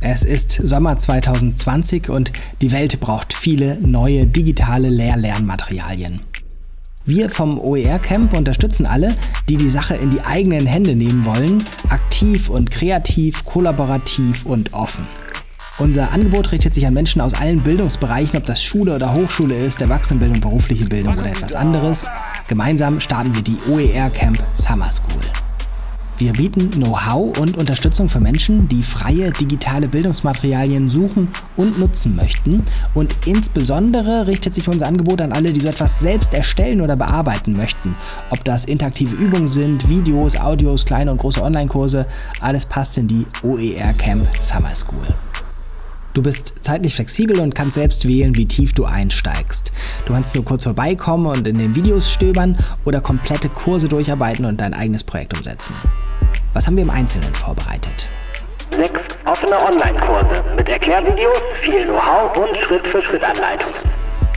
Es ist Sommer 2020 und die Welt braucht viele neue digitale Lehr-Lernmaterialien. Wir vom OER Camp unterstützen alle, die die Sache in die eigenen Hände nehmen wollen, aktiv und kreativ, kollaborativ und offen. Unser Angebot richtet sich an Menschen aus allen Bildungsbereichen, ob das Schule oder Hochschule ist, Erwachsenenbildung, berufliche Bildung oder etwas anderes. Gemeinsam starten wir die OER Camp Summer School. Wir bieten Know-how und Unterstützung für Menschen, die freie digitale Bildungsmaterialien suchen und nutzen möchten. Und insbesondere richtet sich unser Angebot an alle, die so etwas selbst erstellen oder bearbeiten möchten. Ob das interaktive Übungen sind, Videos, Audios, kleine und große Online-Kurse, alles passt in die OER Camp Summer School. Du bist zeitlich flexibel und kannst selbst wählen, wie tief du einsteigst. Du kannst nur kurz vorbeikommen und in den Videos stöbern oder komplette Kurse durcharbeiten und dein eigenes Projekt umsetzen. Was haben wir im Einzelnen vorbereitet? Sechs offene Online-Kurse mit Erklärvideos, viel Know-how und Schritt-für-Schritt-Anleitungen.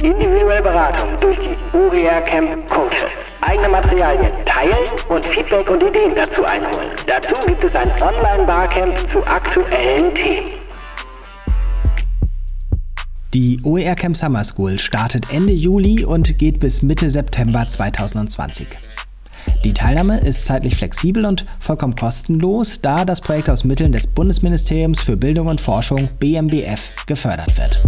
Individuelle Beratung durch die OER Camp Coaches. Eigene Materialien teilen und Feedback und Ideen dazu einholen. Dazu gibt es ein Online-Barcamp zu aktuellen Themen. Die OER Camp Summer School startet Ende Juli und geht bis Mitte September 2020. Die Teilnahme ist zeitlich flexibel und vollkommen kostenlos, da das Projekt aus Mitteln des Bundesministeriums für Bildung und Forschung BMBF gefördert wird.